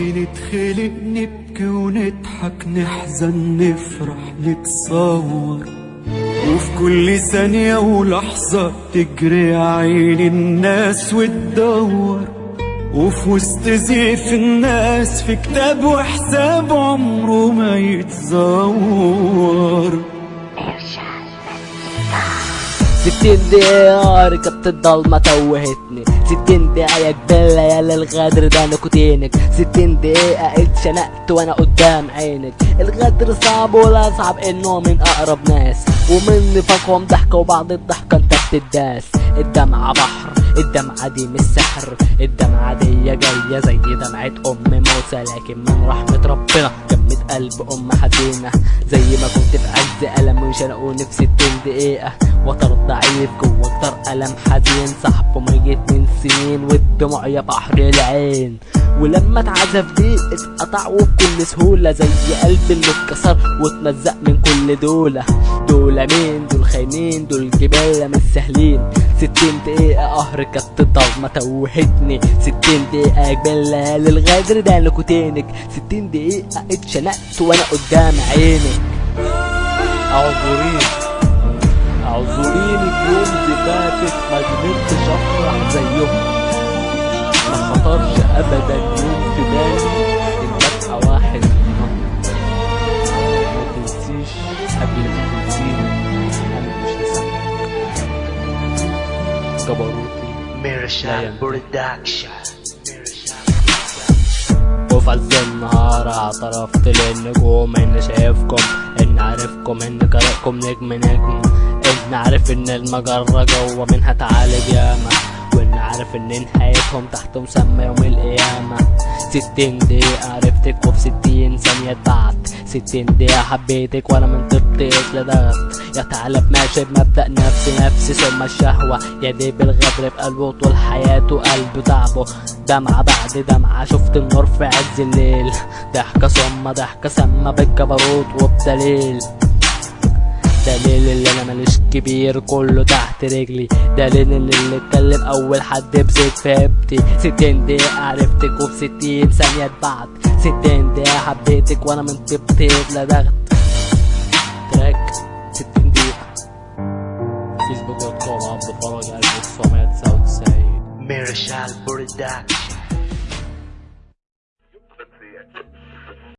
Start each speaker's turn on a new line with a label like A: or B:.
A: بنتخلق نبكي ونضحك نحزن نفرح نتصور. وفي كل ثانية ولحظة تجري عين الناس وتدور. وفي وسط زيف الناس في كتاب وحساب عمره ما يتزور.
B: ستين دقيقة ركبت الضلمة توهتني. ستين يا جبلة يا للغدر ده نكوتينك ستين دقيقة اتشنقت وأنا قدام عينك. الغدر صعب ولا صعب إنه من أقرب ناس. ومن نفاقهم ضحكة وبعد الضحكة أنت بتداس. الدمعة بحر الدمعة دي مش سحر الدمعة دي جاية زي دمعة أم موسى لكن من رحمة ربنا. قلب أم حزينة. زي ما كنت في عز ألم وشنقوني في ستين دقيقة. وتر ضعيف جوه أكتر ألم حزين. صاحبه ميت من سنين والدموع يا بحر العين. ولما اتعزف دي اتقطع وبكل سهولة زي قلبي اللي اتكسر واتمزق من كل دولة. دول مين؟ دول خاينين؟ دول جبالة مش سهلين ستين دقيقة قهر كانت الضلمة توهتني. ستين دقيقة جبالة للغدر ده نكوتينك ستين دقيقة اتشنقت وأنا قدام عينك. أعذريني. أعذريني. في يوم زفافك ما قدرتش أفرح زيهم. ما خطرش ابدا يوم في بالي ان ابقى واحد. منهم ما تنسيش قبل ما تنسيني. أنا مش هسامحك جبروتي
C: Mirashal Production
B: وفي عز النهار اعترفت للنجوم اني شايفكم إن عارفكم إن قارئكم نجم نجم إن عارف إن المجرة جوة منها تعالج ياما. عارف ان نهايتهم تحت مسمى يوم القيامة. ستين دقيقة عرفتك وفي ستين ثانية بعد ستين دقيقة حبيتك وأنا من طبتك لدغت يا تعالى ماشي بمبدأ نفسي نفسي ثم الشهوة. يا دي بالغدر في قلبه طول حياته قلبه تعبه. دمعة بعد دمعة شفت النور في عز الليل. ضحكة ثم ضحكة سما بالجبروت وبدليل. دليل اللي أنا ماليش كبير كله تحت رجلي. دليل اللي اتكلم أول حد بزيت في هبتي ستين دقيقة عرفتك وفي ستين ثانية بعد ستين دقيقة حبيتك وأنا من طبتك لدغت تراك ستين دقيقة. فيسبوك دوت كوم عبد الفرج 1999
C: Mirashal Production